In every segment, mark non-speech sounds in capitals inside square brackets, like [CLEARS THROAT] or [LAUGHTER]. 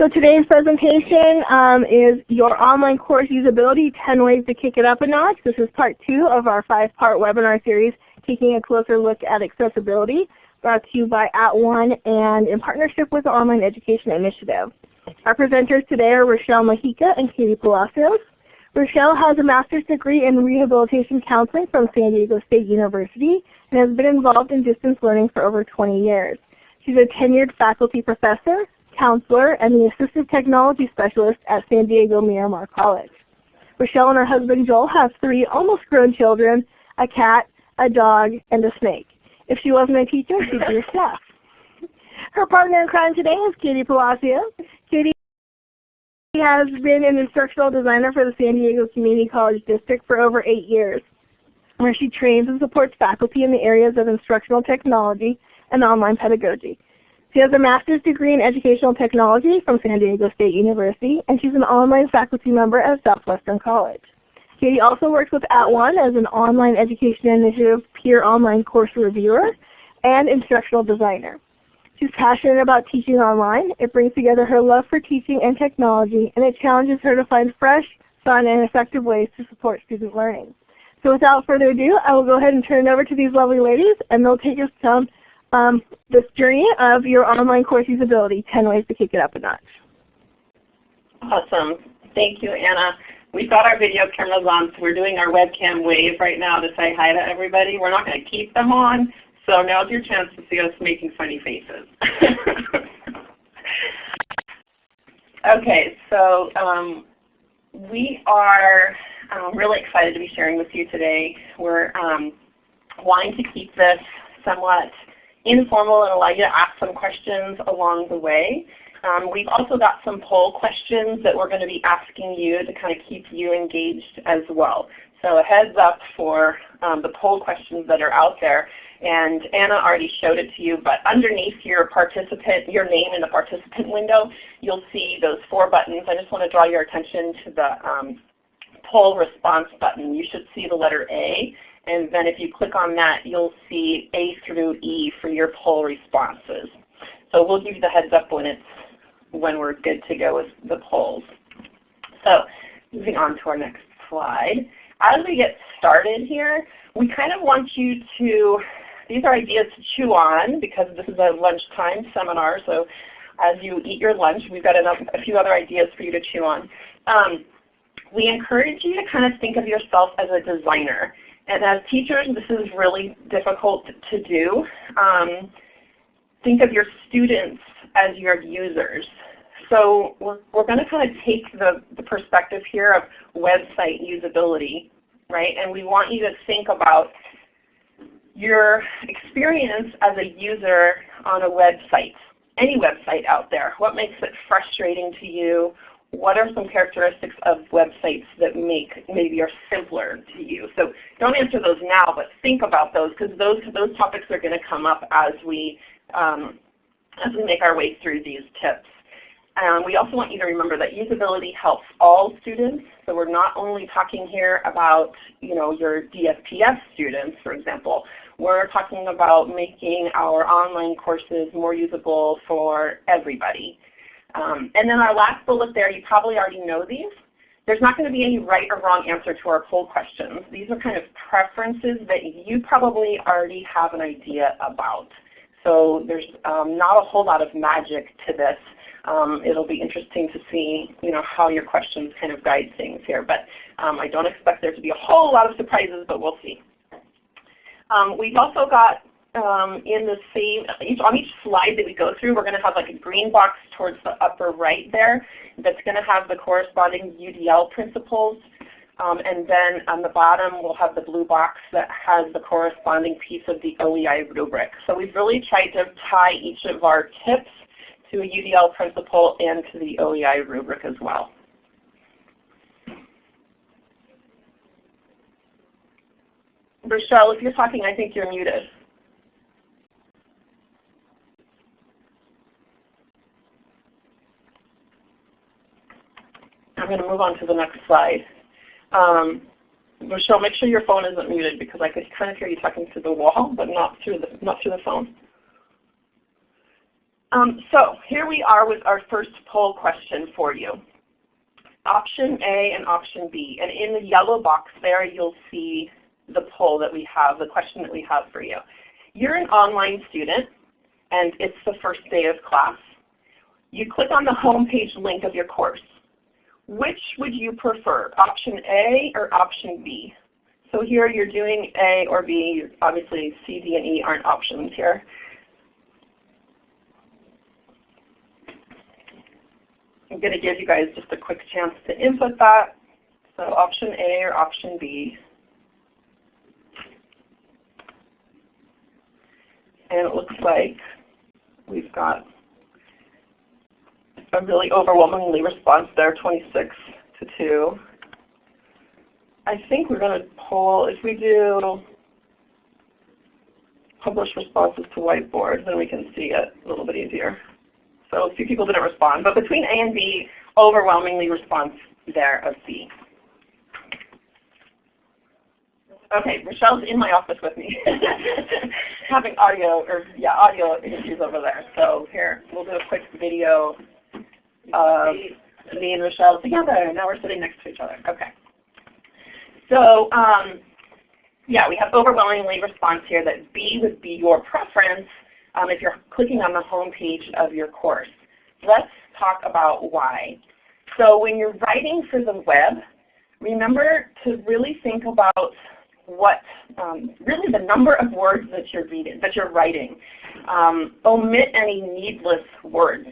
So today's presentation um, is your online course usability, 10 ways to kick it up a notch. This is part two of our five-part webinar series, taking a closer look at accessibility, brought to you by At @ONE and in partnership with the Online Education Initiative. Our presenters today are Rochelle Mojica and Katie Palacios. Rochelle has a master's degree in rehabilitation counseling from San Diego State University and has been involved in distance learning for over 20 years. She's a tenured faculty professor, counselor, and the assistive technology specialist at San Diego Miramar College. Rochelle and her husband Joel have three almost grown children, a cat, a dog, and a snake. If she wasn't a teacher, she'd be a staff. Her partner in crime today is Katie Palacio. Katie has been an instructional designer for the San Diego Community College District for over eight years, where she trains and supports faculty in the areas of instructional technology and online pedagogy. She has a master's degree in educational technology from San Diego State University, and she's an online faculty member at Southwestern College. Katie also works with At @ONE as an online education initiative peer online course reviewer and instructional designer. She's passionate about teaching online. It brings together her love for teaching and technology, and it challenges her to find fresh, fun, and effective ways to support student learning. So without further ado, I will go ahead and turn it over to these lovely ladies, and they'll take us down um, this journey of your online course usability, 10 ways to kick it up a notch. Awesome. Thank you, Anna. We've got our video cameras on, so we're doing our webcam wave right now to say hi to everybody. We're not going to keep them on, so now's your chance to see us making funny faces. [LAUGHS] okay, so um, we are um, really excited to be sharing with you today. We're um, wanting to keep this somewhat informal and allow you to ask some questions along the way. Um, we've also got some poll questions that we're going to be asking you to kind of keep you engaged as well. So a heads up for um, the poll questions that are out there. And Anna already showed it to you, but underneath your participant, your name in the participant window, you'll see those four buttons. I just want to draw your attention to the um, poll response button. You should see the letter A and then if you click on that, you'll see A through E for your poll responses. So we'll give you the heads up when it's when we're good to go with the polls. So moving on to our next slide. As we get started here, we kind of want you to, these are ideas to chew on because this is a lunchtime seminar. So as you eat your lunch, we've got a few other ideas for you to chew on. Um, we encourage you to kind of think of yourself as a designer. And as teachers, this is really difficult to do. Um, think of your students as your users. So we're, we're going to kind of take the, the perspective here of website usability, right? And we want you to think about your experience as a user on a website, any website out there. What makes it frustrating to you? What are some characteristics of websites that make maybe are simpler to you? So don't answer those now, but think about those because those those topics are going to come up as we um, as we make our way through these tips. Um, we also want you to remember that usability helps all students. So we're not only talking here about you know your DSPS students, for example. We're talking about making our online courses more usable for everybody. Um, and then our last bullet there, you probably already know these. There's not going to be any right or wrong answer to our poll questions. These are kind of preferences that you probably already have an idea about. So there's um, not a whole lot of magic to this. Um, it'll be interesting to see you know, how your questions kind of guide things here. But um, I don't expect there to be a whole lot of surprises, but we'll see. Um, we've also got um, in the same, each, on each slide that we go through, we're going to have like a green box towards the upper right there that's going to have the corresponding UDL principles. Um, and then on the bottom we'll have the blue box that has the corresponding piece of the OEI rubric. So we've really tried to tie each of our tips to a UDL principle and to the OEI rubric as well. Rochelle, if you're talking, I think you're muted. I'm going to move on to the next slide. Um, Michelle, make sure your phone isn't muted because I could kind of hear you talking through the wall, but not through the not through the phone. Um, so here we are with our first poll question for you. Option A and option B. And in the yellow box there you'll see the poll that we have, the question that we have for you. You're an online student and it's the first day of class. You click on the home page link of your course. Which would you prefer, option A or option B? So here you're doing A or B. Obviously C, D, and E aren't options here. I'm going to give you guys just a quick chance to input that. So option A or option B. And it looks like we've got a really overwhelmingly response there, 26 to 2. I think we're going to pull, if we do publish responses to whiteboard, then we can see it a little bit easier. So a few people didn't respond, but between A and B, overwhelmingly response there of C. Okay, Rochelle's in my office with me, [LAUGHS] having audio or yeah, audio issues over there. So here, we'll do a quick video of me and Rochelle together. Now we're sitting next to each other. Okay. So um, yeah, we have overwhelmingly response here that B would be your preference um, if you're clicking on the home page of your course. Let's talk about why. So when you're writing for the web, remember to really think about what um, really the number of words that you're reading, that you're writing. Um, omit any needless words.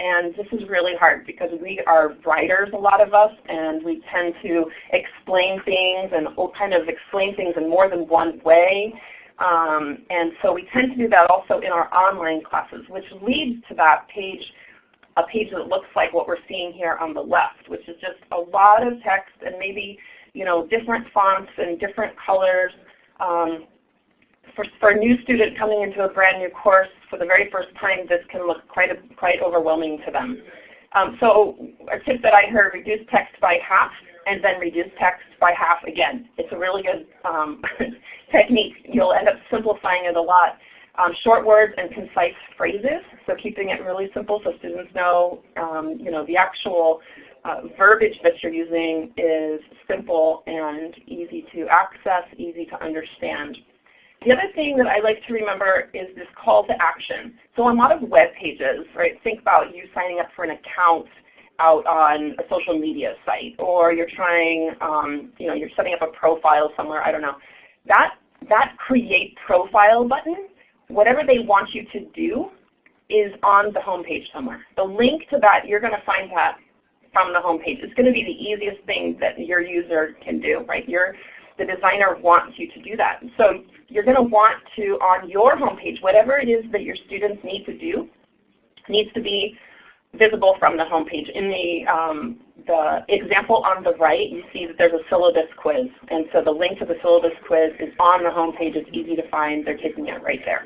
And this is really hard because we are writers, a lot of us, and we tend to explain things and kind of explain things in more than one way. Um, and so we tend to do that also in our online classes, which leads to that page, a page that looks like what we're seeing here on the left, which is just a lot of text and maybe you know, different fonts and different colors. Um, for, for a new student coming into a brand new course for the very first time, this can look quite, a, quite overwhelming to them. Um, so a tip that I heard, reduce text by half and then reduce text by half again. It's a really good um, [LAUGHS] technique. You'll end up simplifying it a lot. Um, short words and concise phrases, so keeping it really simple so students know, um, you know the actual uh, verbiage that you're using is simple and easy to access, easy to understand. The other thing that I like to remember is this call to action. So on a lot of web pages, right, think about you signing up for an account out on a social media site, or you're trying, um, you know, you're setting up a profile somewhere, I don't know. That, that create profile button, whatever they want you to do is on the home page somewhere. The link to that, you're going to find that from the home page. It's going to be the easiest thing that your user can do, right? Your, the designer wants you to do that. So you're going to want to, on your home page, whatever it is that your students need to do, needs to be visible from the home page. In the, um, the example on the right, you see that there's a syllabus quiz. And so the link to the syllabus quiz is on the home page. It's easy to find. They're taking it right there.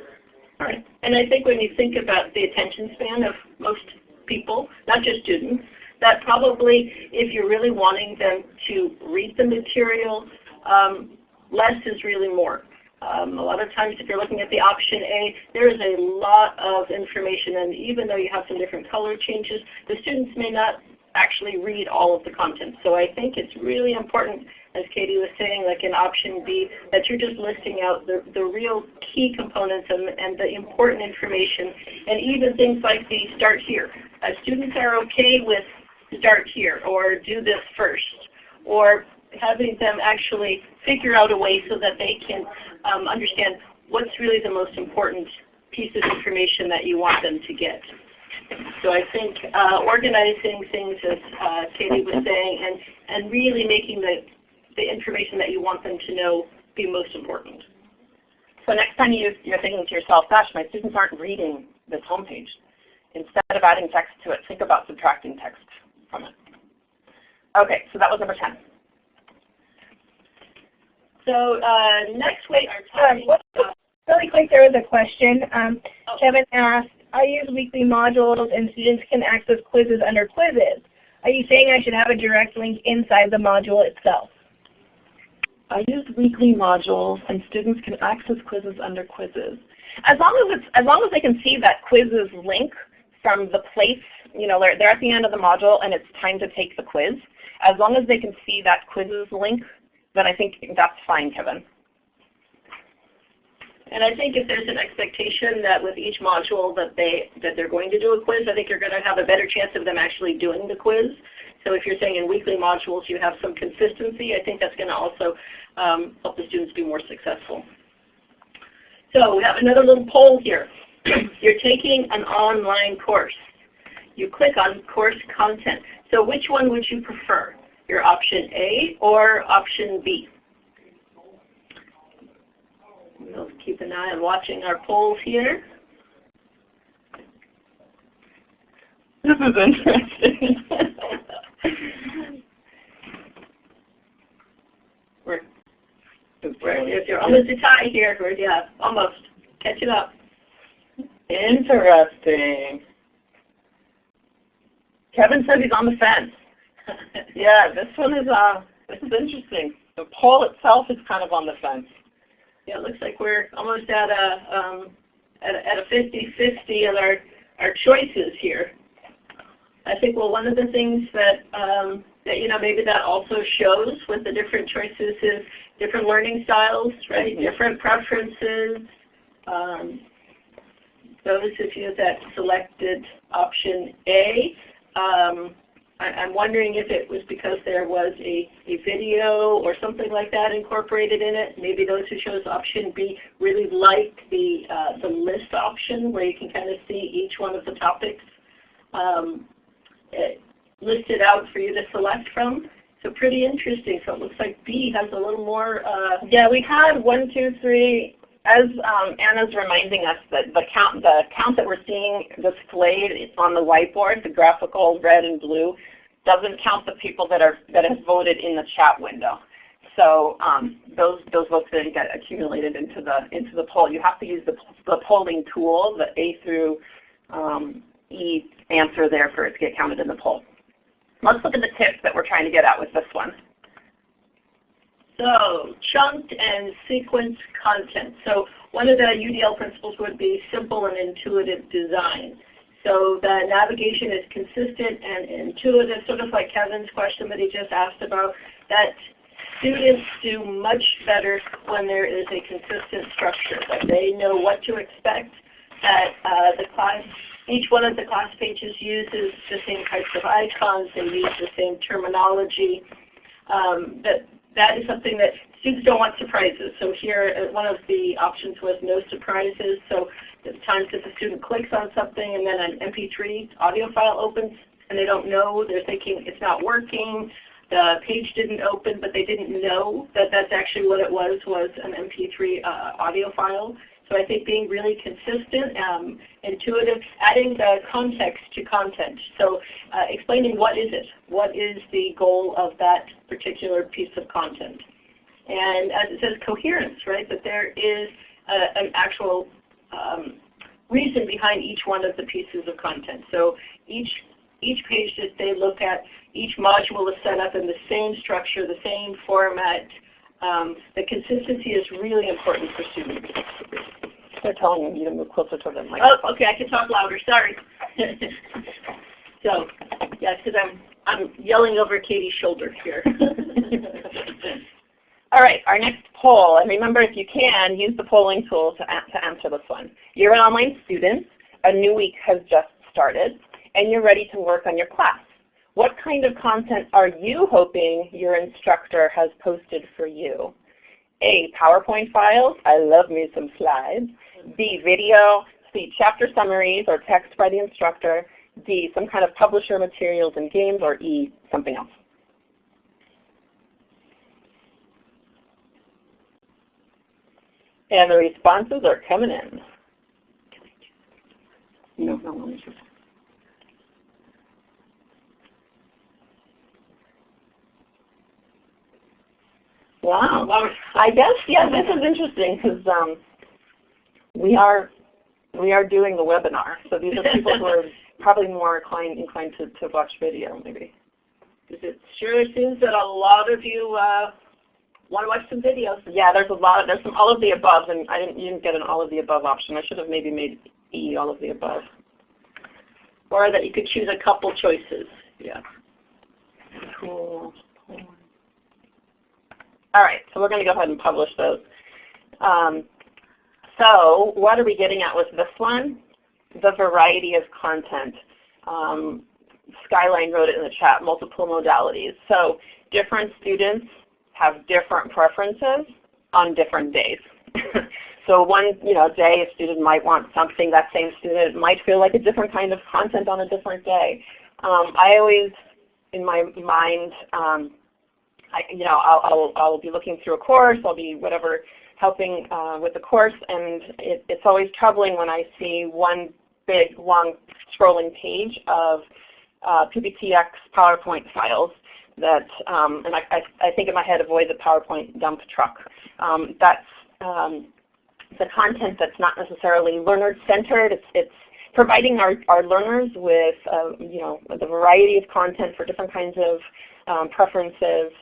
All right. And I think when you think about the attention span of most people, not just students, that probably if you're really wanting them to read the material, um, less is really more. Um, a lot of times if you're looking at the option A, there is a lot of information and even though you have some different color changes, the students may not actually read all of the content. So I think it's really important, as Katie was saying, like in option B, that you're just listing out the, the real key components and, and the important information and even things like the start here. Uh, students are okay with start here or do this first or having them actually figure out a way so that they can um, understand what's really the most important piece of information that you want them to get. So I think uh, organizing things as uh, Katie was saying and, and really making the, the information that you want them to know be most important. So next time you, you're thinking to yourself, gosh, my students aren't reading this homepage. Instead of adding text to it, think about subtracting text from it. Okay, so that was number 10. So uh, next week, Um, really quick, there was a question. Um, oh. Kevin asked, I use weekly modules and students can access quizzes under quizzes. Are you saying I should have a direct link inside the module itself? I use weekly modules and students can access quizzes under quizzes. As long as, it's, as long as they can see that quizzes link from the place, you know, they're, they're at the end of the module and it's time to take the quiz. As long as they can see that quizzes link, then I think that's fine, Kevin. And I think if there's an expectation that with each module that they that they're going to do a quiz, I think you're going to have a better chance of them actually doing the quiz. So if you're saying in weekly modules you have some consistency, I think that's going to also um, help the students be more successful. So we have another little poll here. [CLEARS THROAT] you're taking an online course. You click on course content. So which one would you prefer? Your option A or option B? We'll keep an eye on watching our polls here. This is interesting. [LAUGHS] we're, we're, you're almost a tie here. We're, yeah, almost. Catching up. Interesting. Kevin says he's on the fence. [LAUGHS] yeah, this one is uh, this is interesting. The poll itself is kind of on the fence. Yeah, it looks like we're almost at a um, at a, at a 50-50 of our our choices here. I think well one of the things that um, that you know maybe that also shows with the different choices is different learning styles, right? Mm -hmm. Different preferences. Um, those of you that selected option A, um, I, am wondering if it was because there was a, a video or something like that incorporated in it. Maybe those who chose option B really liked the, uh, the list option where you can kind of see each one of the topics um, listed out for you to select from. So pretty interesting. So it looks like B has a little more. Uh, yeah, we had one, two, three, as um, Anna's reminding us that the count, the count that we're seeing displayed on the whiteboard, the graphical red and blue, doesn't count the people that are that have voted in the chat window. So um, those those votes then get accumulated into the into the poll. You have to use the the polling tool, the A through um, E answer there for it to get counted in the poll. Let's look at the tips that we're trying to get at with this one. So chunked and sequence content. So one of the UDL principles would be simple and intuitive design. So the navigation is consistent and intuitive, sort of like Kevin's question that he just asked about, that students do much better when there is a consistent structure, that they know what to expect, that uh, the class, each one of the class pages uses the same types of icons, they use the same terminology, um, that that is something that students don't want surprises. So here uh, one of the options was no surprises. So the times that the student clicks on something and then an MP3 audio file opens and they don't know, they're thinking it's not working, the page didn't open, but they didn't know that that's actually what it was, was an MP3 uh, audio file. So I think being really consistent, um, intuitive, adding the context to content. So uh, explaining what is it? What is the goal of that particular piece of content? And as it says, coherence, right? That there is a, an actual um, reason behind each one of the pieces of content. So each each page that they look at, each module is set up in the same structure, the same format, um, the consistency is really important for students. They're telling you to move closer to them. microphone. Oh, okay, I can talk louder. Sorry. [LAUGHS] so, yeah, because I'm I'm yelling over Katie's shoulder here. [LAUGHS] All right, our next poll, and remember if you can, use the polling tool to, to answer this one. You're an online student, a new week has just started, and you're ready to work on your class. What kind of content are you hoping your instructor has posted for you? A, PowerPoint files. I love me some slides. B, video. C, chapter summaries or text by the instructor. D, some kind of publisher materials and games. Or E, something else. And the responses are coming in. No, no, no. Wow. I guess yeah, this is interesting because um, we are we are doing the webinar. So these are people who are [LAUGHS] probably more inclined inclined to, to watch video maybe. Because it sure seems that a lot of you uh, want to watch some videos. Yeah, there's a lot. Of, there's some all of the above, and I didn't, you didn't get an all of the above option. I should have maybe made E all of the above. or that you could choose a couple choices. Yeah. Cool. All right, so we're going to go ahead and publish those. Um, so what are we getting at with this one? The variety of content. Um, Skyline wrote it in the chat, multiple modalities. So different students have different preferences on different days. [LAUGHS] so one you know, day a student might want something, that same student might feel like a different kind of content on a different day. Um, I always, in my mind, um, I, you know, I'll, I'll, I'll, be looking through a course, I'll be whatever helping uh, with the course, and it, it's always troubling when I see one big long scrolling page of uh, PPTX PowerPoint files that, um, and I, I, I, think in my head avoid the PowerPoint dump truck. Um, that's um, the content that's not necessarily learner-centered. It's, it's providing our, our learners with uh, you know, the variety of content for different kinds of um, preferences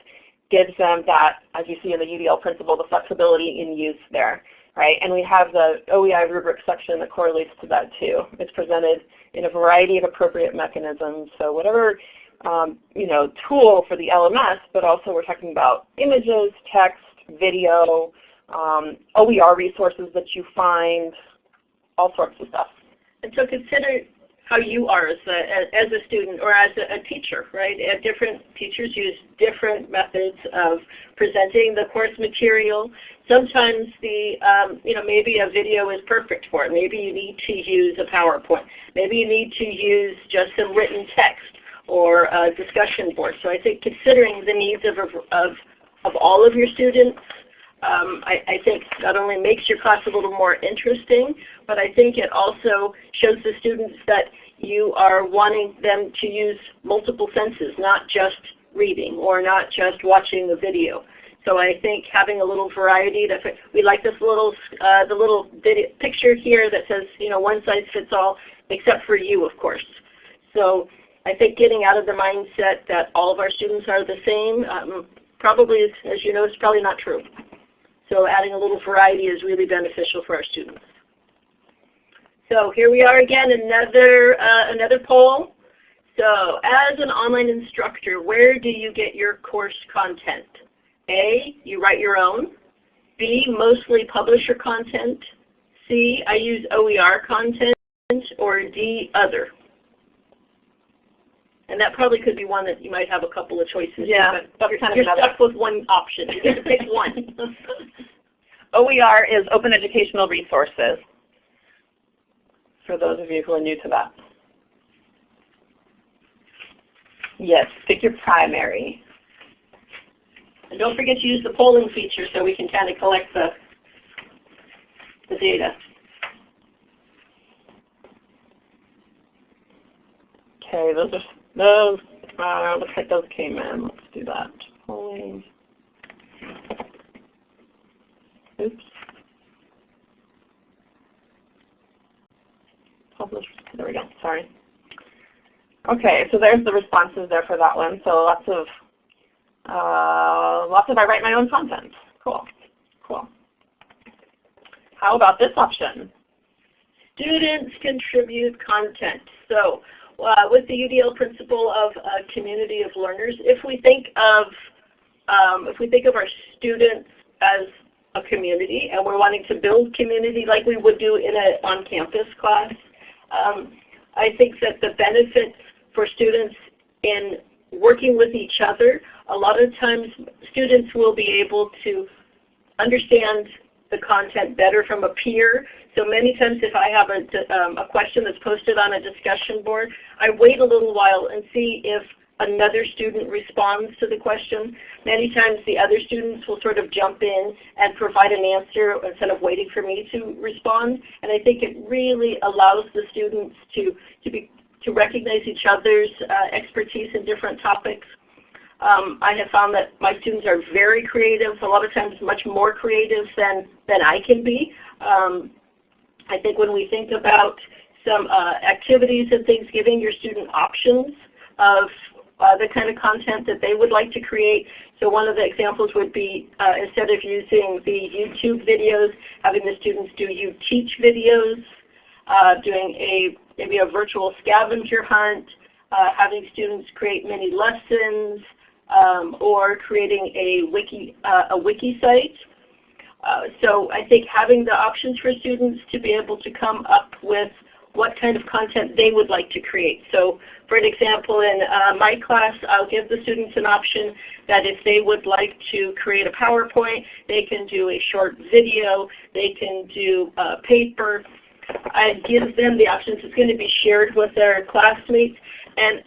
gives them that, as you see in the UDL principle, the flexibility in use there. Right? And we have the OEI rubric section that correlates to that too. It's presented in a variety of appropriate mechanisms. So whatever um, you know, tool for the LMS, but also we're talking about images, text, video, um, OER resources that you find, all sorts of stuff. And so consider how you are as a, as a student or as a, teacher, right? Uh, different teachers use different methods of presenting the course material. Sometimes the, um, you know, maybe a video is perfect for it. Maybe you need to use a PowerPoint. Maybe you need to use just some written text or a discussion board. So I think considering the needs of, of, of all of your students um, I, I, think not only makes your class a little more interesting, but I think it also shows the students that you are wanting them to use multiple senses, not just reading or not just watching the video. So I think having a little variety. That we like this little uh, the little video, picture here that says you know one size fits all, except for you, of course. So I think getting out of the mindset that all of our students are the same um, probably, as you know, is probably not true. So adding a little variety is really beneficial for our students. So here we are again, another, uh, another poll. So as an online instructor, where do you get your course content? A, you write your own. B, mostly publisher content. C, I use OER content. Or D, other. And that probably could be one that you might have a couple of choices. Yeah, but, but you're, kind of you're stuck with one option. You get to pick one. [LAUGHS] [LAUGHS] OER is Open Educational Resources, for those of you who are new to that. Yes, pick your primary. And don't forget to use the polling feature so we can kind of collect the, the data. Okay, those are those, uh, looks like those came in. Let's do that. Polling. Oops. There we go. Sorry. Okay, so there's the responses there for that one. So lots of uh, lots of I write my own content. Cool. Cool. How about this option? Students contribute content. So uh, with the UDL principle of a community of learners, if we think of um, if we think of our students as a community and we're wanting to build community like we would do in an on-campus class, um, I think that the benefits for students in working with each other, a lot of times students will be able to understand the content better from a peer. So many times if I have a, um, a question that's posted on a discussion board, I wait a little while and see if another student responds to the question. Many times the other students will sort of jump in and provide an answer instead of waiting for me to respond. And I think it really allows the students to, to, be, to recognize each other's uh, expertise in different topics um, I have found that my students are very creative, a lot of times much more creative than, than I can be. Um, I think when we think about some uh, activities and things, giving your student options of uh, the kind of content that they would like to create. So one of the examples would be uh, instead of using the YouTube videos, having the students do you teach videos. uh, doing a maybe a virtual scavenger hunt, uh, having students create mini lessons, um, or creating a wiki, uh, a wiki site. Uh, so I think having the options for students to be able to come up with what kind of content they would like to create. So for an example, in uh, my class, I'll give the students an option that if they would like to create a PowerPoint, they can do a short video, they can do a paper. I give them the options. It's going to be shared with their classmates. And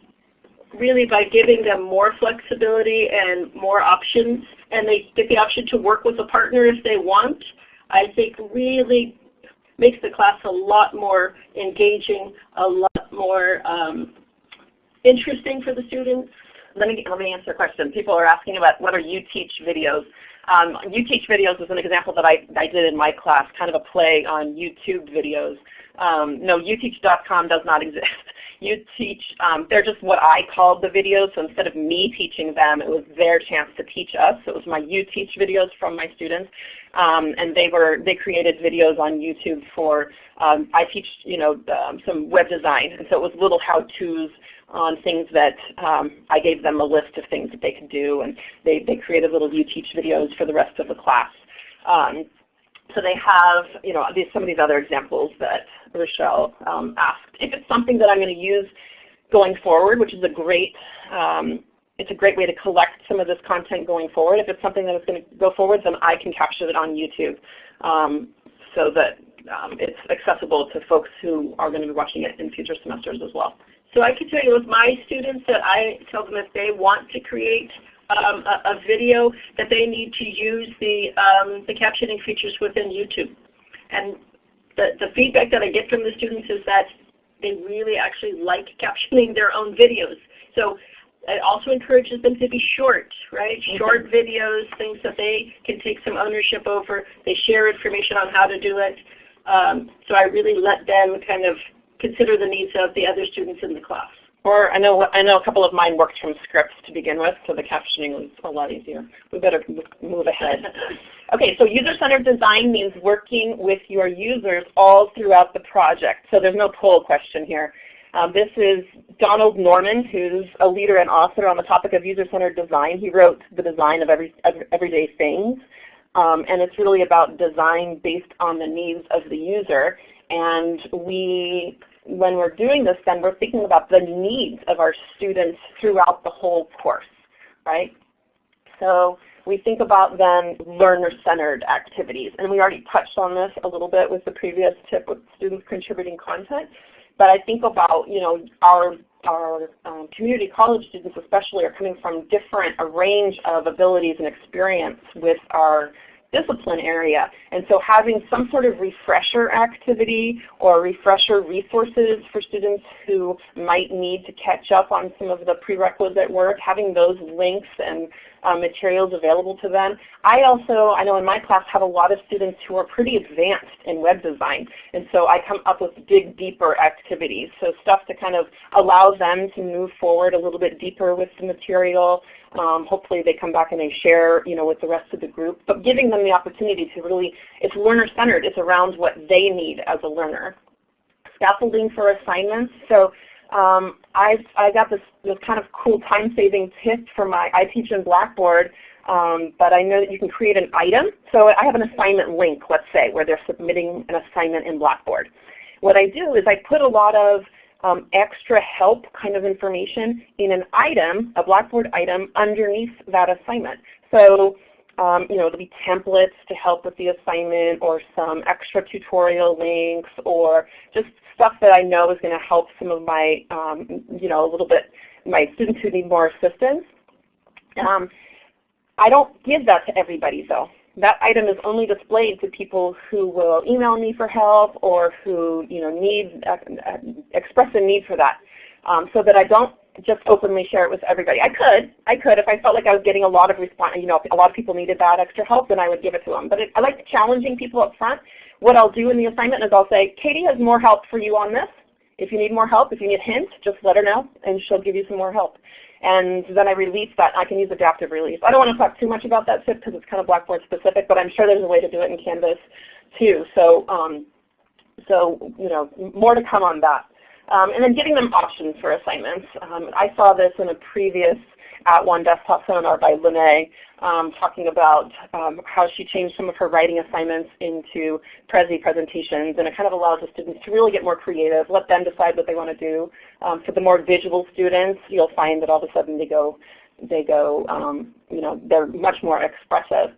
really by giving them more flexibility and more options, and they get the option to work with a partner if they want, I think really makes the class a lot more engaging, a lot more um, interesting for the students. Let me, let me answer a question. People are asking about are you teach videos. Um, you teach videos is an example that I, I did in my class, kind of a play on YouTube videos. Um, no, uteach.com does not exist. You teach, um, they're just what I called the videos. So instead of me teaching them, it was their chance to teach us. So it was my You Teach videos from my students. Um, and they were they created videos on YouTube for um, I teach you know um, some web design, and so it was little how-tos on things that um, I gave them a list of things that they could do, and they they created little You Teach videos for the rest of the class. So they have you know these, some of these other examples that Rochelle um, asked. If it's something that I'm going to use going forward, which is a great um, it's a great way to collect some of this content going forward. If it's something that is going to go forward, then I can capture it on YouTube um, so that um, it's accessible to folks who are going to be watching it in future semesters as well. So I can tell you with my students that I tell them if they want to create um, a, a, video that they need to use the, um, the captioning features within YouTube. And the, the feedback that I get from the students is that they really actually like captioning their own videos. So it also encourages them to be short, right? Mm -hmm. Short videos, things that they can take some ownership over. They share information on how to do it. Um, so I really let them kind of consider the needs of the other students in the class. Or I know I know a couple of mine worked from scripts to begin with, so the captioning was a lot easier. We better move ahead. okay, so user-centered design means working with your users all throughout the project. So there's no poll question here. Um, this is Donald Norman, who's a leader and author on the topic of user-centered design. He wrote The Design of Every, Everyday Things. Um, and it's really about design based on the needs of the user. And we, when we're doing this, then we're thinking about the needs of our students throughout the whole course, right? So we think about then learner-centered activities. And we already touched on this a little bit with the previous tip with students contributing content. But I think about, you know, our, our um, community college students especially are coming from different, a range of abilities and experience with our discipline area. And so having some sort of refresher activity or refresher resources for students who might need to catch up on some of the prerequisite work, having those links and um, materials available to them. I also, I know in my class, have a lot of students who are pretty advanced in web design. And so I come up with dig deeper activities. So stuff to kind of allow them to move forward a little bit deeper with the material. Um, hopefully they come back and they share you know, with the rest of the group. But giving them the opportunity to really, it's learner-centered. It's around what they need as a learner. Scaffolding for assignments. So um, I I got this this kind of cool time saving tip for my I teach in Blackboard, um, but I know that you can create an item. So I have an assignment link, let's say, where they're submitting an assignment in Blackboard. What I do is I put a lot of um, extra help kind of information in an item, a Blackboard item, underneath that assignment. So um, you know, it'll be templates to help with the assignment or some extra tutorial links or just stuff that I know is going to help some of my, um, you know, a little bit, my students who need more assistance. Um, I don't give that to everybody though. That item is only displayed to people who will email me for help or who you know need uh, express a need for that, um, so that I don't just openly share it with everybody. I could, I could if I felt like I was getting a lot of response. You know, a lot of people needed that extra help, then I would give it to them. But it, I like challenging people up front what I'll do in the assignment is I'll say, Katie has more help for you on this. If you need more help, if you need hints, just let her know and she'll give you some more help. And then I release that. I can use adaptive release. I don't want to talk too much about that tip because it's kind of Blackboard specific, but I'm sure there's a way to do it in Canvas too. So, um, so you know, more to come on that. Um, and then giving them options for assignments. Um, I saw this in a previous @ONE desktop seminar by Lene um, talking about um, how she changed some of her writing assignments into Prezi presentations and it kind of allows the students to really get more creative, let them decide what they want to do. Um, for the more visual students, you'll find that all of a sudden they go, they go, um, you know, they're much more expressive.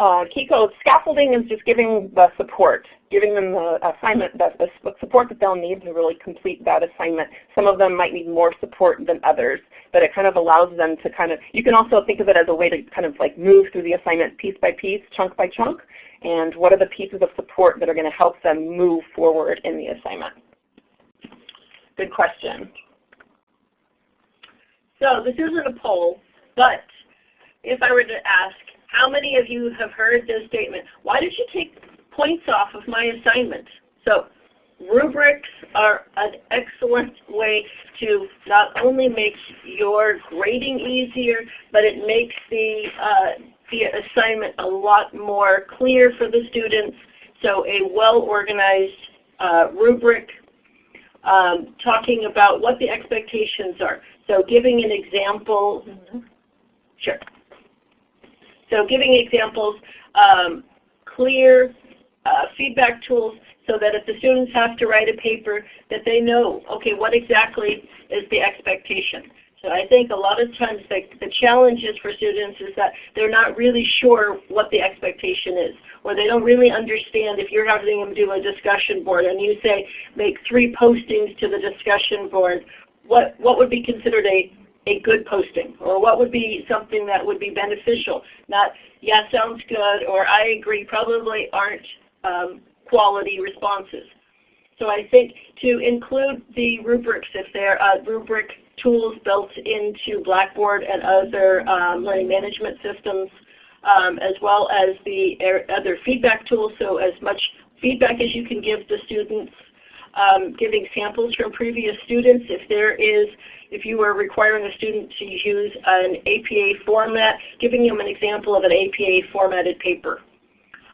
Uh, Kiko, scaffolding is just giving the support, giving them the assignment, the, the support that they'll need to really complete that assignment. Some of them might need more support than others, but it kind of allows them to kind of, you can also think of it as a way to kind of like move through the assignment piece by piece, chunk by chunk, and what are the pieces of support that are going to help them move forward in the assignment. Good question. So this isn't a poll, but if I were to ask, how many of you have heard this statement? Why did you take points off of my assignment? So rubrics are an excellent way to not only make your grading easier, but it makes the, uh, the assignment a lot more clear for the students. So a well-organized uh, rubric um, talking about what the expectations are. So giving an example, mm -hmm. sure. So giving examples, um, clear uh, feedback tools so that if the students have to write a paper that they know, okay, what exactly is the expectation. So I think a lot of times the, the challenge is for students is that they're not really sure what the expectation is, or they don't really understand if you're having them do a discussion board and you say make three postings to the discussion board, what, what would be considered a a good posting or what would be something that would be beneficial. Not, yeah, sounds good or I agree probably aren't um, quality responses. So I think to include the rubrics, if there are rubric tools built into Blackboard and other um, learning management systems, um, as well as the other feedback tools, so as much feedback as you can give the students, um, giving samples from previous students. If there is if you are requiring a student to use an APA format, giving them an example of an APA formatted paper.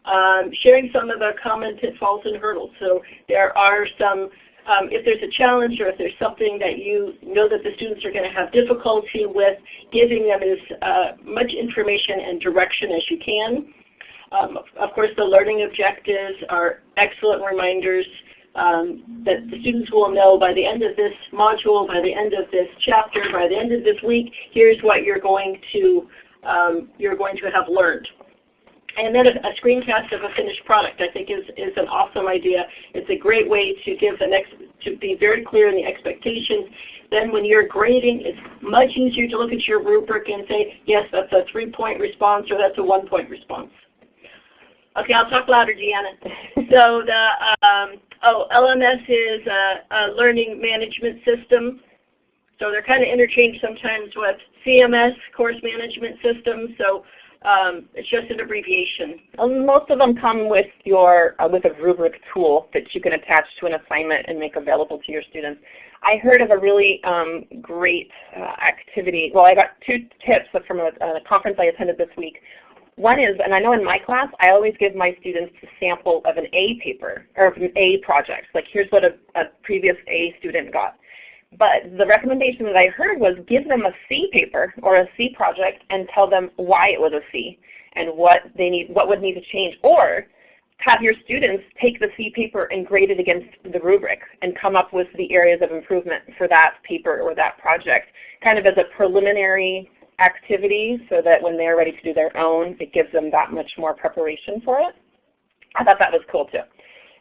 Um, sharing some of the common pitfalls and hurdles. So there are some, um, if there's a challenge or if there's something that you know that the students are going to have difficulty with, giving them as uh, much information and direction as you can. Um, of course, the learning objectives are excellent reminders um, that the students will know by the end of this module, by the end of this chapter, by the end of this week, here's what you're going to, um, you're going to have learned. And then a, screencast of a finished product I think is, is an awesome idea. It's a great way to give the next, to be very clear in the expectations. Then when you're grading, it's much easier to look at your rubric and say, yes, that's a three-point response or that's a one-point response. Okay, I'll talk louder, Deanna. [LAUGHS] so the um, oh, LMS is a, a, learning management system. So they're kind of interchanged sometimes with CMS, course management system. So um, it's just an abbreviation. Um, most of them come with your uh, with a rubric tool that you can attach to an assignment and make available to your students. I heard of a really um, great uh, activity. Well, I got two tips from a, a conference I attended this week. One is, and I know in my class, I always give my students a sample of an A paper, or an A project. Like here's what a, a previous A student got. But the recommendation that I heard was give them a C paper or a C project and tell them why it was a C and what they need, what would need to change. Or have your students take the C paper and grade it against the rubric and come up with the areas of improvement for that paper or that project, kind of as a preliminary activity so that when they're ready to do their own, it gives them that much more preparation for it. I thought that was cool too.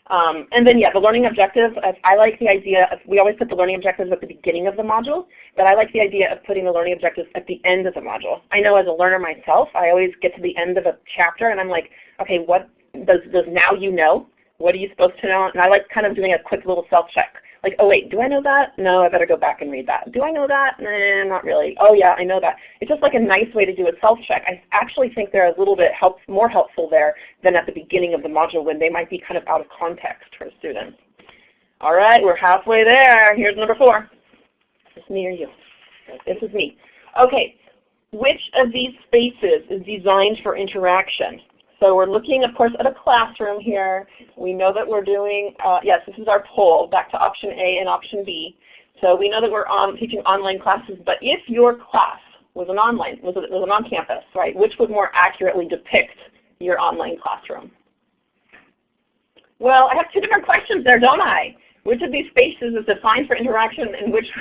Um, and then yeah, the learning objectives, I like the idea of, we always put the learning objectives at the beginning of the module, but I like the idea of putting the learning objectives at the end of the module. I know as a learner myself, I always get to the end of a chapter and I'm like, okay, what does, does now you know? What are you supposed to know? And I like kind of doing a quick little self-check like, oh wait, do I know that? No, I better go back and read that. Do I know that? Nah, not really. Oh yeah, I know that. It's just like a nice way to do a self-check. I actually think they're a little bit help, more helpful there than at the beginning of the module when they might be kind of out of context for students. All right, we're halfway there. Here's number four. It's me or you? This is me. Okay, which of these spaces is designed for interaction? So we're looking, of course, at a classroom here. We know that we're doing, uh, yes, this is our poll, back to option A and option B. So we know that we're on, teaching online classes, but if your class was an online, was, was an on-campus, right, which would more accurately depict your online classroom? Well, I have two different questions there, don't I? Which of these spaces is defined for interaction and which [LAUGHS]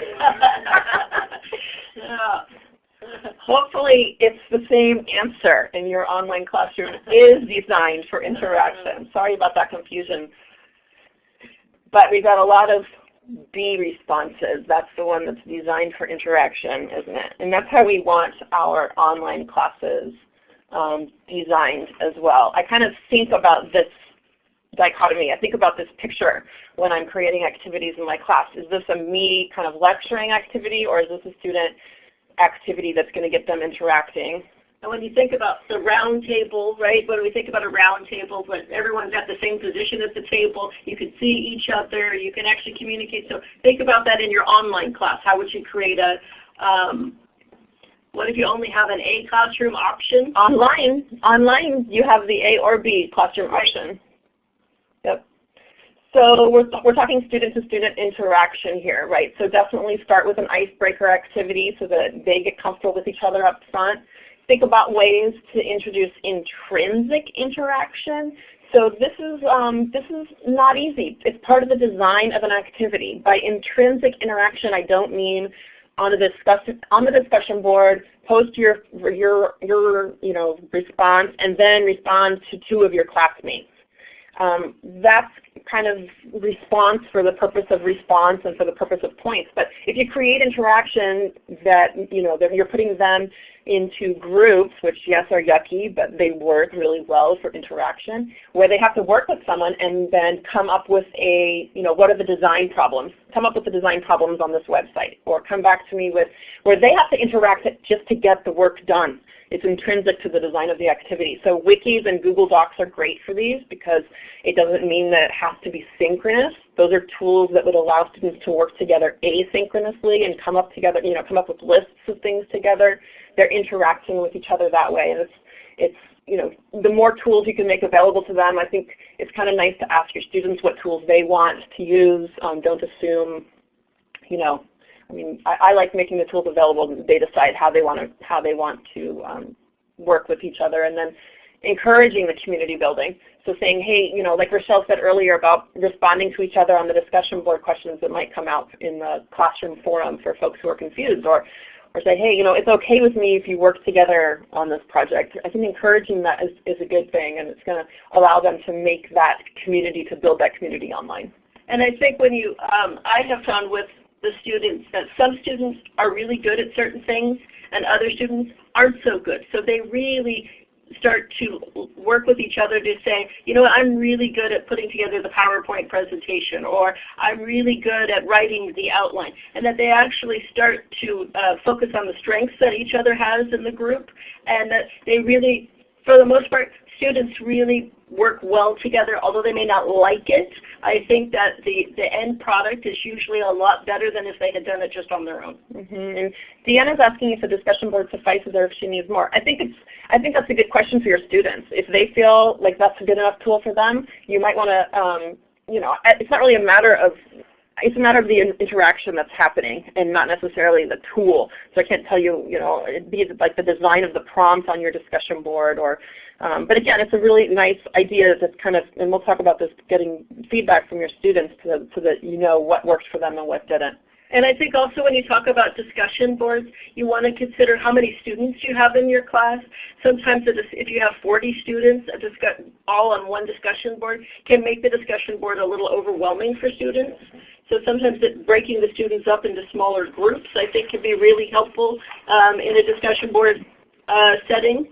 [LAUGHS] Hopefully it's the same answer in your online classroom is designed for interaction. Sorry about that confusion. But we got a lot of B responses. That's the one that's designed for interaction, isn't it? And that's how we want our online classes um, designed as well. I kind of think about this dichotomy. I think about this picture when I'm creating activities in my class. Is this a me kind of lecturing activity or is this a student activity that's going to get them interacting? And when you think about the round table, right, when we think about a round table, when everyone's at the same position at the table, you can see each other, you can actually communicate. So think about that in your online class. How would you create a, um, what if you only have an A classroom option? Online, online you have the A or B classroom option. So we're, we're talking student-to-student -student interaction here, right? So definitely start with an icebreaker activity so that they get comfortable with each other up front. Think about ways to introduce intrinsic interaction. So this is, um, this is not easy. It's part of the design of an activity. By intrinsic interaction, I don't mean on the discussion on the discussion board, post your your your you know response, and then respond to two of your classmates. Um, that's kind of response for the purpose of response and for the purpose of points. But if you create interaction that, you know you're putting them into groups, which yes are yucky, but they work really well for interaction, where they have to work with someone and then come up with a, you know, what are the design problems? Come up with the design problems on this website. Or come back to me with where they have to interact just to get the work done. It's intrinsic to the design of the activity. So wikis and Google Docs are great for these because it doesn't mean that it has to be synchronous. Those are tools that would allow students to work together asynchronously and come up together, you know, come up with lists of things together. They're interacting with each other that way. And it's, it's you know, the more tools you can make available to them, I think it's kind of nice to ask your students what tools they want to use. Um, don't assume, you know, I mean, I, I, like making the tools available and they decide how they want to how they want to um, work with each other, and then encouraging the community building. So saying, hey, you know, like Rochelle said earlier about responding to each other on the discussion board questions that might come out in the classroom forum for folks who are confused, or or say, hey, you know, it's okay with me if you work together on this project. I think encouraging that is, is a good thing, and it's going to allow them to make that community, to build that community online. And I think when you, um, I have found with the students that some students are really good at certain things and other students aren't so good. So they really start to work with each other to say, you know, I'm really good at putting together the PowerPoint presentation, or I'm really good at writing the outline, and that they actually start to uh, focus on the strengths that each other has in the group, and that they really, for the most part, students really work well together, although they may not like it. I think that the, the end product is usually a lot better than if they had done it just on their own. Mm -hmm. And Deanna's asking if the discussion board suffices or if she needs more. I think it's I think that's a good question for your students. If they feel like that's a good enough tool for them, you might want to um, you know, it's not really a matter of it's a matter of the interaction that's happening and not necessarily the tool. So I can't tell you, you know, be like the design of the prompt on your discussion board or um, but again, it's a really nice idea that's kind of, and we'll talk about this, getting feedback from your students to, so that you know what worked for them and what didn't. And I think also when you talk about discussion boards, you want to consider how many students you have in your class. Sometimes if you have 40 students all on one discussion board can make the discussion board a little overwhelming for students. So sometimes breaking the students up into smaller groups I think can be really helpful um, in a discussion board uh, setting.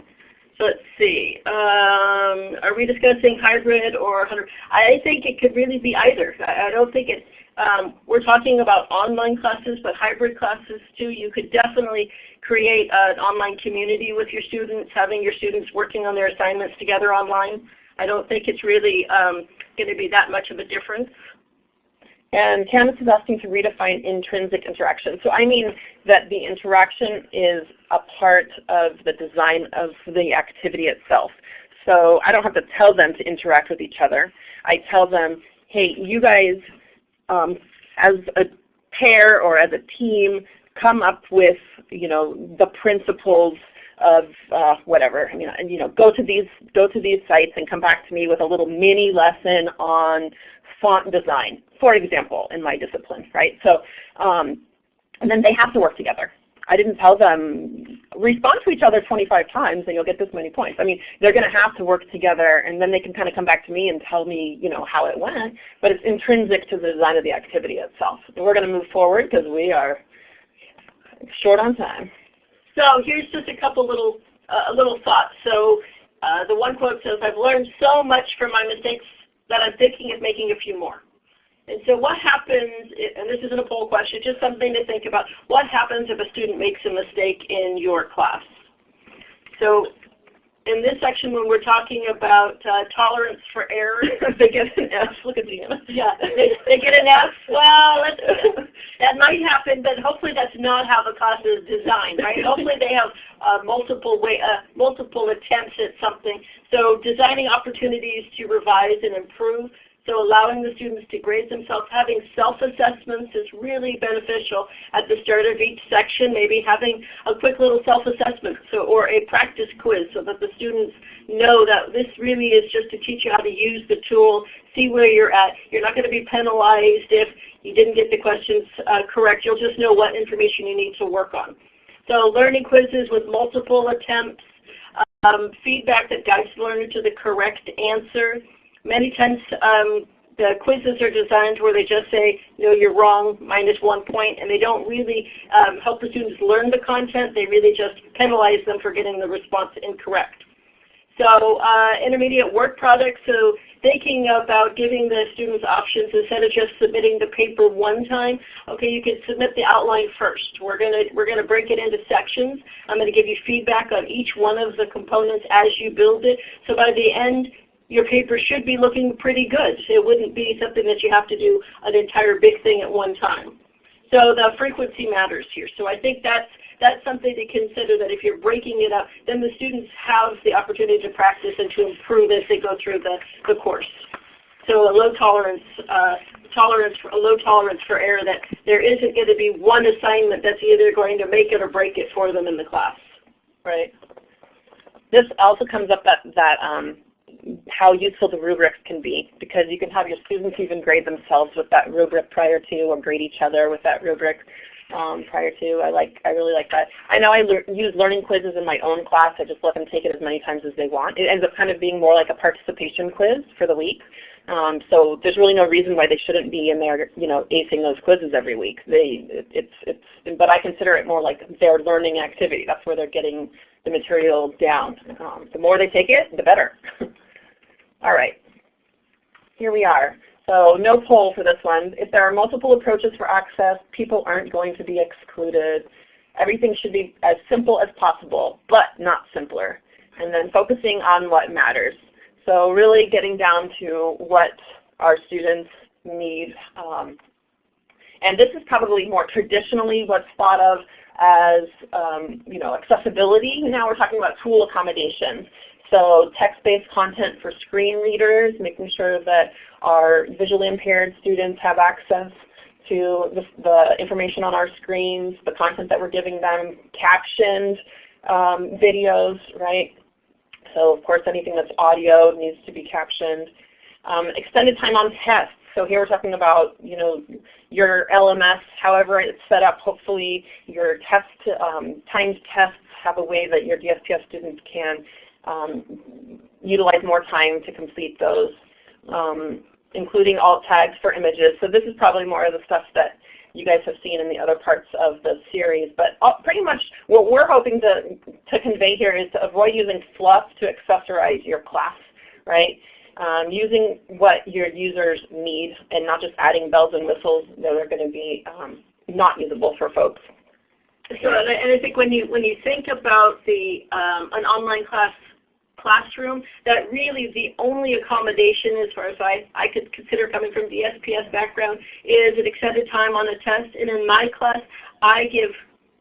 Let's see. Um, are we discussing hybrid or 100? I think it could really be either. I, I don't think it. Um, we're talking about online classes, but hybrid classes too. You could definitely create an online community with your students, having your students working on their assignments together online. I don't think it's really um, going to be that much of a difference. And Candace is asking to redefine intrinsic interaction. So I mean that the interaction is a part of the design of the activity itself. So I don't have to tell them to interact with each other. I tell them, hey, you guys um, as a pair or as a team come up with you know the principles of uh, whatever. I mean, you know, go to these go to these sites and come back to me with a little mini lesson on font design, for example, in my discipline, right? So, um, and then they have to work together. I didn't tell them respond to each other 25 times and you'll get this many points. I mean, they're going to have to work together and then they can kind of come back to me and tell me, you know, how it went. But it's intrinsic to the design of the activity itself. And we're going to move forward because we are short on time. So here's just a couple little uh, little thoughts. So uh, the one quote says, "I've learned so much from my mistakes that I'm thinking of making a few more." And so what happens, and this isn't a poll question, just something to think about, what happens if a student makes a mistake in your class? So in this section when we're talking about uh, tolerance for error, [LAUGHS] they get an F. Look at Deanna. Yeah, [LAUGHS] they, they get an F. Well, that might happen, but hopefully that's not how the class is designed, right? hopefully they have uh, multiple way, uh, multiple attempts at something. So designing opportunities to revise and improve so allowing the students to grade themselves, having self-assessments is really beneficial at the start of each section, maybe having a quick little self-assessment so, or a practice quiz so that the students know that this really is just to teach you how to use the tool, see where you're at. You're not going to be penalized if you didn't get the questions uh, correct. You'll just know what information you need to work on. So learning quizzes with multiple attempts, um, feedback that guides the learner to the correct answer, Many times um, the quizzes are designed where they just say, no, you're wrong, minus one point, and they don't really um, help the students learn the content. They really just penalize them for getting the response incorrect. So uh, intermediate work products, so thinking about giving the students options instead of just submitting the paper one time. Okay, you can submit the outline first. We're gonna we're gonna break it into sections. I'm gonna give you feedback on each one of the components as you build it. So by the end, your paper should be looking pretty good. It wouldn't be something that you have to do an entire big thing at one time. So the frequency matters here. So I think that's that's something to consider that if you're breaking it up, then the students have the opportunity to practice and to improve as they go through the, the course. So a low tolerance, uh, tolerance for, a low tolerance for error that there isn't going to be one assignment that's either going to make it or break it for them in the class. Right. This also comes up that, that um, how useful the rubrics can be because you can have your students even grade themselves with that rubric prior to or grade each other with that rubric um, prior to. I like I really like that. I know I le use learning quizzes in my own class. I just let them take it as many times as they want. It ends up kind of being more like a participation quiz for the week. Um, so there's really no reason why they shouldn't be in there, you know, acing those quizzes every week. They, it, it's, it's, but I consider it more like their learning activity. That's where they're getting the material down. Um, the more they take it, the better. [LAUGHS] All right, here we are. So no poll for this one. If there are multiple approaches for access, people aren't going to be excluded. Everything should be as simple as possible, but not simpler. And then focusing on what matters. So really getting down to what our students need. Um, and this is probably more traditionally what's thought of as um, you know, accessibility. Now we're talking about tool accommodations. So text-based content for screen readers, making sure that our visually impaired students have access to the, the information on our screens, the content that we're giving them, captioned um, videos, right? So of course anything that's audio needs to be captioned. Um, extended time on tests. So here we're talking about you know your LMS, however it's set up. Hopefully your test um, timed tests have a way that your DSPS students can um, utilize more time to complete those, um, including alt tags for images. So this is probably more of the stuff that you guys have seen in the other parts of the series. But pretty much what we're hoping to, to convey here is to avoid using fluff to accessorize your class, right? Um, using what your users need and not just adding bells and whistles that are going to be um, not usable for folks. So, and I, and I, think when you when you think about the um, an online class classroom that really the only accommodation as far as I, I could consider coming from the SPS background is an extended time on a test. And in my class, I give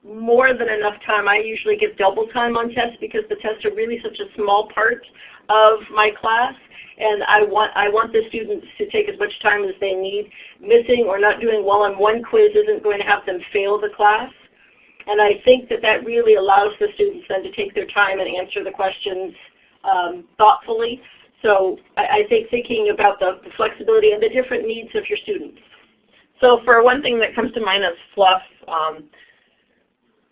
more than enough time. I usually give double time on tests because the tests are really such a small part of my class and I want, I want the students to take as much time as they need. Missing or not doing well on one quiz isn't going to have them fail the class. And I think that that really allows the students then to take their time and answer the questions um, thoughtfully. So I, I, think thinking about the, the, flexibility and the different needs of your students. So for one thing that comes to mind is fluff. Um,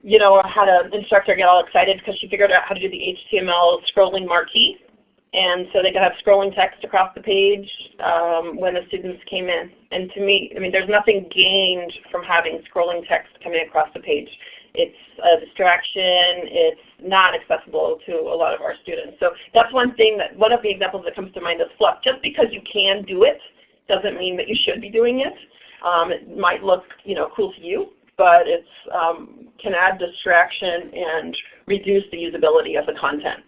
you know, I had an instructor get all excited because she figured out how to do the HTML scrolling marquee. And so they could have scrolling text across the page um, when the students came in. And to me, I mean, there's nothing gained from having scrolling text coming across the page. It's a distraction. It's not accessible to a lot of our students. So that's one thing that, one of the examples that comes to mind is fluff. Just because you can do it doesn't mean that you should be doing it. Um, it might look you know, cool to you, but it um, can add distraction and reduce the usability of the content.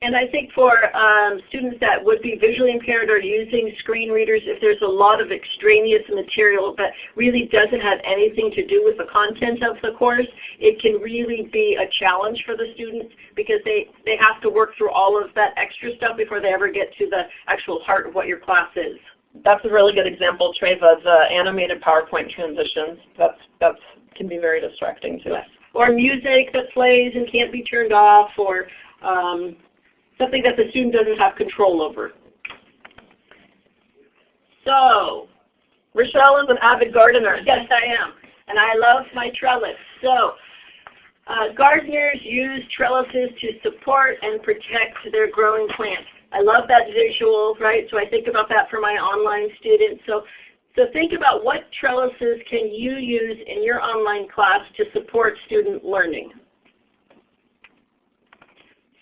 And I think for um, students that would be visually impaired or using screen readers, if there's a lot of extraneous material that really doesn't have anything to do with the content of the course, it can really be a challenge for the students because they, they have to work through all of that extra stuff before they ever get to the actual heart of what your class is. That's a really good example, Treva, the animated PowerPoint transitions. That's, that's can be very distracting too. Yes. Or music that plays and can't be turned off or um, something that the student doesn't have control over. So, Rochelle is an avid gardener. Yes, I am. And I love my trellis. So, uh, gardeners use trellises to support and protect their growing plants. I love that visual, right? So I think about that for my online students. So, so think about what trellises can you use in your online class to support student learning.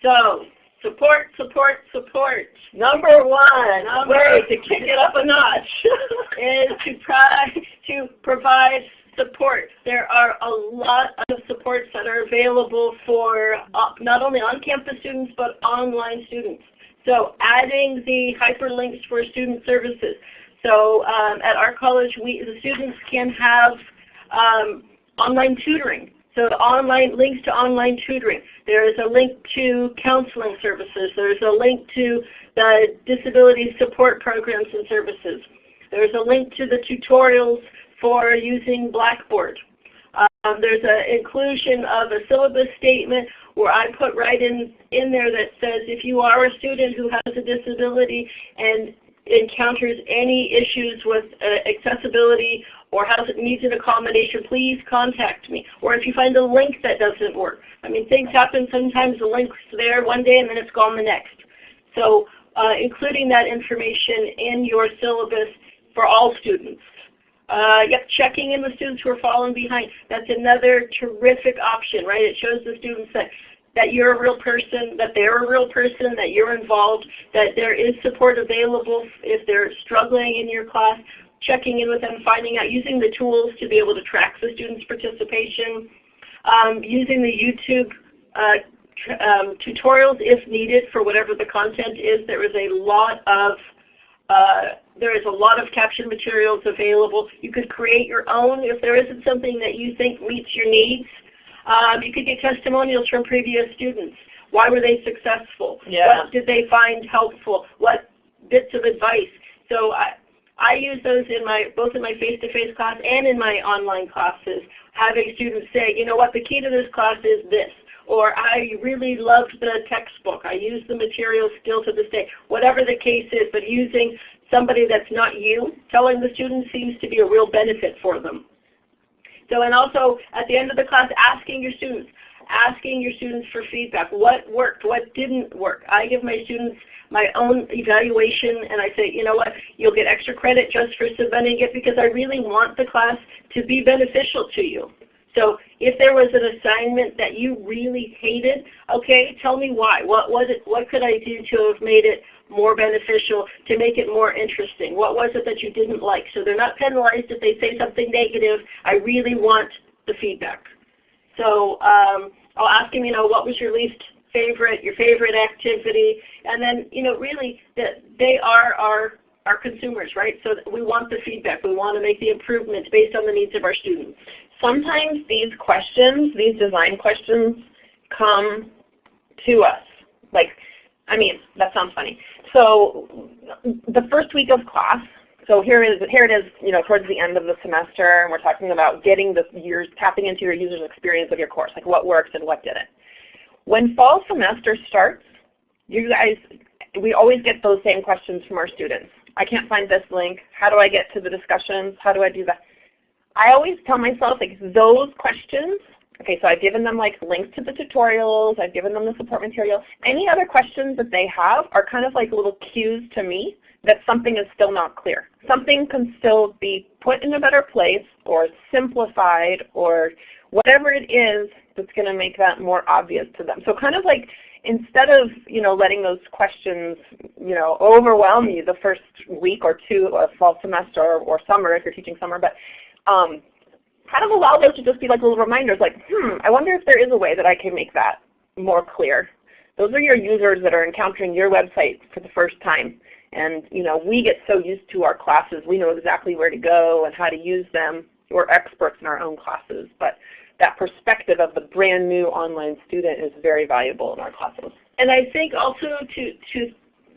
So Support, support, support. Number one, Number way to kick it up a notch [LAUGHS] is to try to provide support. There are a lot of supports that are available for uh, not only on-campus students but online students. So adding the hyperlinks for student services. So um, at our college, we, the students can have um, online tutoring. So online links to online tutoring. There is a link to counseling services. There's a link to the disability support programs and services. There's a link to the tutorials for using Blackboard. Um, there's an inclusion of a syllabus statement where I put right in, in there that says if you are a student who has a disability and encounters any issues with uh, accessibility or has needs an accommodation, please contact me. Or if you find a link that doesn't work. I mean, things happen. Sometimes the link's there one day and then it's gone the next. So uh, including that information in your syllabus for all students. Uh, yep, checking in the students who are falling behind. That's another terrific option, right? It shows the students that that you're a real person, that they're a real person, that you're involved, that there is support available if they're struggling in your class, checking in with them, finding out, using the tools to be able to track the students' participation, um, using the YouTube uh, um, tutorials if needed for whatever the content is. There is a lot of uh, there is a lot of caption materials available. You could create your own if there isn't something that you think meets your needs. Um, you could get testimonials from previous students. Why were they successful? Yeah. What did they find helpful? What bits of advice? So I, I use those in my both in my face-to-face -face class and in my online classes, having students say, you know what, the key to this class is this. Or I really loved the textbook. I use the material still to this day. Whatever the case is, but using somebody that's not you, telling the students seems to be a real benefit for them. So and also at the end of the class, asking your students, asking your students for feedback. What worked? What didn't work? I give my students my own evaluation and I say, you know what, you'll get extra credit just for submitting it because I really want the class to be beneficial to you. So if there was an assignment that you really hated, okay, tell me why. What was it? What could I do to have made it more beneficial, to make it more interesting? What was it that you didn't like? So they're not penalized if they say something negative. I really want the feedback. So um, I'll ask them, you know, what was your least favorite, your favorite activity, and then, you know, really that they are our our consumers, right? So we want the feedback. We want to make the improvements based on the needs of our students. Sometimes these questions, these design questions, come to us. Like I mean, that sounds funny. So the first week of class, so here is here it is, you know, towards the end of the semester, and we're talking about getting the years tapping into your user's experience of your course, like what works and what didn't. When fall semester starts, you guys, we always get those same questions from our students. I can't find this link. How do I get to the discussions? How do I do that? I always tell myself like those questions, okay, so I've given them like links to the tutorials, I've given them the support material. Any other questions that they have are kind of like little cues to me that something is still not clear. Something can still be put in a better place or simplified or whatever it is that's going to make that more obvious to them. So kind of like instead of you know letting those questions you know overwhelm you the first week or two of fall semester or, summer if you're teaching summer, but um, kind of allow those to just be like little reminders like, hmm, I wonder if there is a way that I can make that more clear. Those are your users that are encountering your website for the first time. And you know, we get so used to our classes, we know exactly where to go and how to use them. We're experts in our own classes, but that perspective of the brand new online student is very valuable in our classes. And I think also to, to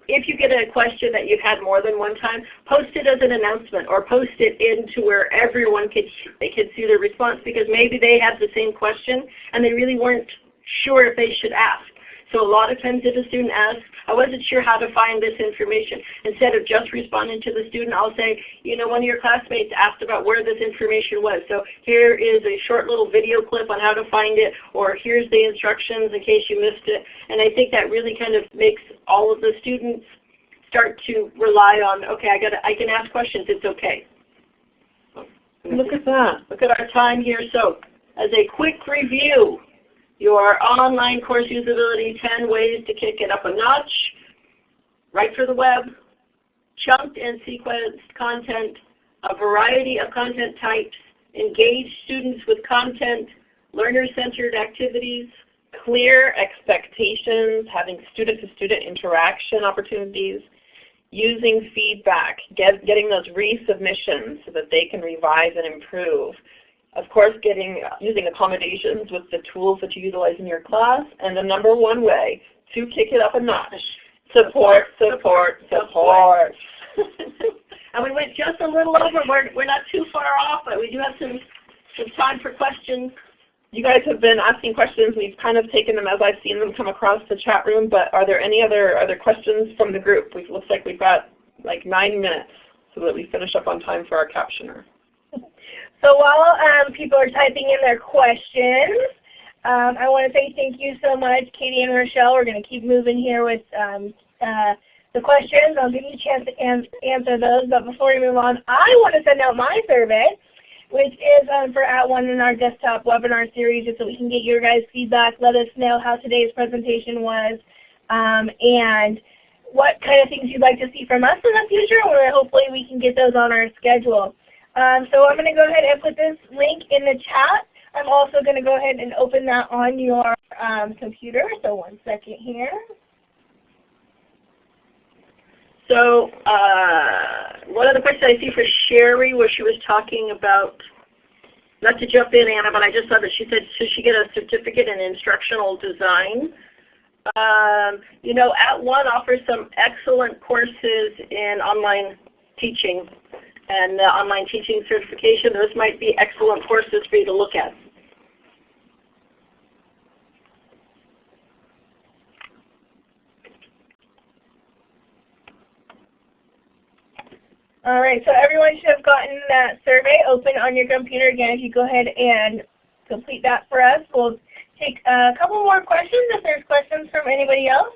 if you get a question that you've had more than one time, post it as an announcement or post it into where everyone could, they could see the response because maybe they have the same question and they really weren't sure if they should ask. So a lot of times if a student asks, I wasn't sure how to find this information, instead of just responding to the student, I'll say, you know, one of your classmates asked about where this information was. So here is a short little video clip on how to find it, or here's the instructions in case you missed it. And I think that really kind of makes all of the students start to rely on, okay, I, gotta, I can ask questions, it's okay. Look at that. Look at our time here. So as a quick review, your online course usability 10 ways to kick it up a notch, right for the web, chunked and sequenced content, a variety of content types, engage students with content, learner-centered activities, clear expectations, having student-to-student -student interaction opportunities, using feedback, get, getting those resubmissions so that they can revise and improve, of course, getting using accommodations with the tools that you utilize in your class. And the number one way to kick it up a notch, support, support, support. [LAUGHS] and we went just a little over. We're, we're not too far off, but we do have some, some time for questions. You guys have been asking questions. We've kind of taken them as I've seen them come across the chat room, but are there any other other questions from the group? It looks like we've got like nine minutes so that we finish up on time for our captioner. So while um, people are typing in their questions, um, I want to say thank you so much, Katie and Rochelle. We're going to keep moving here with um, uh, the questions. I'll give you a chance to an answer those. But before we move on, I want to send out my survey, which is um, for At One in our desktop webinar series, just so we can get your guys' feedback. Let us know how today's presentation was um, and what kind of things you'd like to see from us in the future, where hopefully we can get those on our schedule. Um, so I'm going to go ahead and put this link in the chat. I'm also going to go ahead and open that on your um, computer. So one second here. So uh, one of the questions I see for Sherry where she was talking about, not to jump in Anna, but I just saw that she said should she get a certificate in instructional design? Um, you know, At One offers some excellent courses in online teaching and online teaching certification. Those might be excellent courses for you to look at. All right, so everyone should have gotten that survey open on your computer. Again, if you go ahead and complete that for us, we'll take a couple more questions if there's questions from anybody else.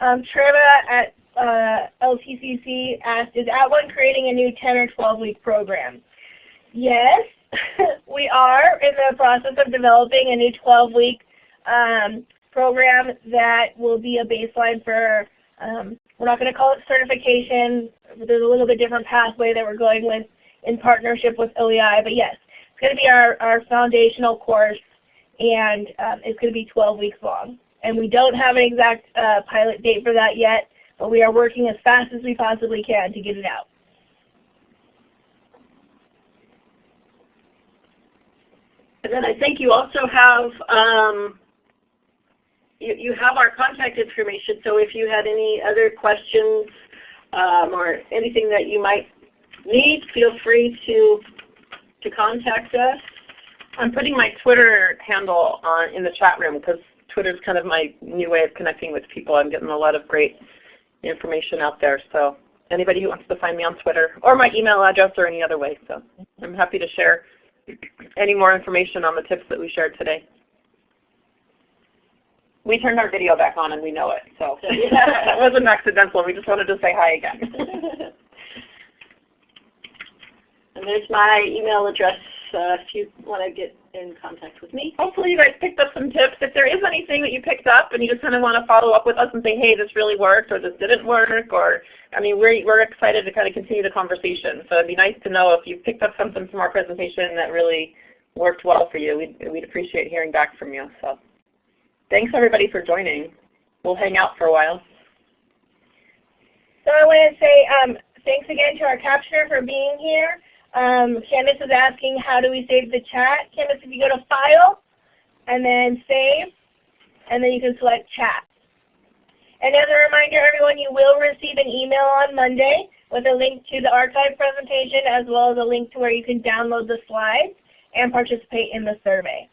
Um, Treva at uh, LTCC asked, is At One creating a new 10 or 12 week program? Yes, [LAUGHS] we are in the process of developing a new 12 week um, program that will be a baseline for, um, we're not going to call it certification. There's a little bit different pathway that we're going with in partnership with OEI. But yes, it's going to be our, our foundational course and um, it's going to be 12 weeks long. And we don't have an exact uh, pilot date for that yet, but we are working as fast as we possibly can to get it out. And then I think you also have um, you, you have our contact information. So if you had any other questions um, or anything that you might need, feel free to to contact us. I'm putting my Twitter handle on in the chat room because Twitter is kind of my new way of connecting with people. I'm getting a lot of great information out there. So anybody who wants to find me on Twitter or my email address or any other way. So I'm happy to share any more information on the tips that we shared today. We turned our video back on and we know it. So [LAUGHS] that wasn't accidental. We just wanted to say hi again. [LAUGHS] and there's my email address uh, if you want to get in contact with me. Hopefully you guys picked up some tips. If there is anything that you picked up and you just kind of want to follow up with us and say, hey, this really worked or this didn't work, or I mean, we're, we're excited to kind of continue the conversation. So it'd be nice to know if you picked up something from our presentation that really worked well for you. We'd, we'd appreciate hearing back from you. So thanks everybody for joining. We'll hang out for a while. So I want to say um, thanks again to our captioner for being here. Um, Candace is asking how do we save the chat. Candace, if you go to File and then Save, and then you can select Chat. And as a reminder, everyone, you will receive an email on Monday with a link to the archive presentation as well as a link to where you can download the slides and participate in the survey.